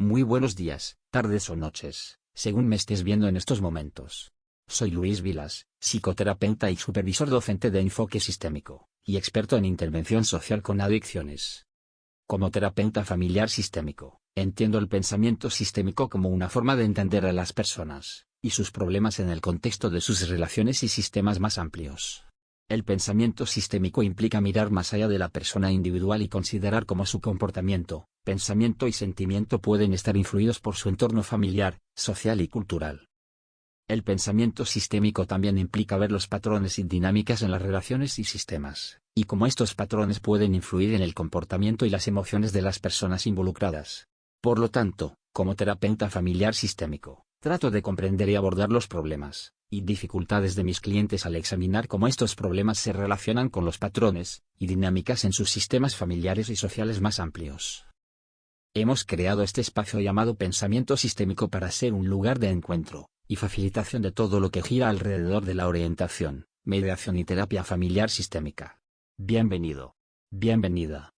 Muy buenos días, tardes o noches, según me estés viendo en estos momentos. Soy Luis Vilas, psicoterapeuta y supervisor docente de enfoque sistémico, y experto en intervención social con adicciones. Como terapeuta familiar sistémico, entiendo el pensamiento sistémico como una forma de entender a las personas, y sus problemas en el contexto de sus relaciones y sistemas más amplios. El pensamiento sistémico implica mirar más allá de la persona individual y considerar cómo su comportamiento, pensamiento y sentimiento pueden estar influidos por su entorno familiar, social y cultural. El pensamiento sistémico también implica ver los patrones y dinámicas en las relaciones y sistemas, y cómo estos patrones pueden influir en el comportamiento y las emociones de las personas involucradas. Por lo tanto, como terapeuta familiar sistémico, trato de comprender y abordar los problemas, y dificultades de mis clientes al examinar cómo estos problemas se relacionan con los patrones y dinámicas en sus sistemas familiares y sociales más amplios. Hemos creado este espacio llamado pensamiento sistémico para ser un lugar de encuentro y facilitación de todo lo que gira alrededor de la orientación, mediación y terapia familiar sistémica. Bienvenido. Bienvenida.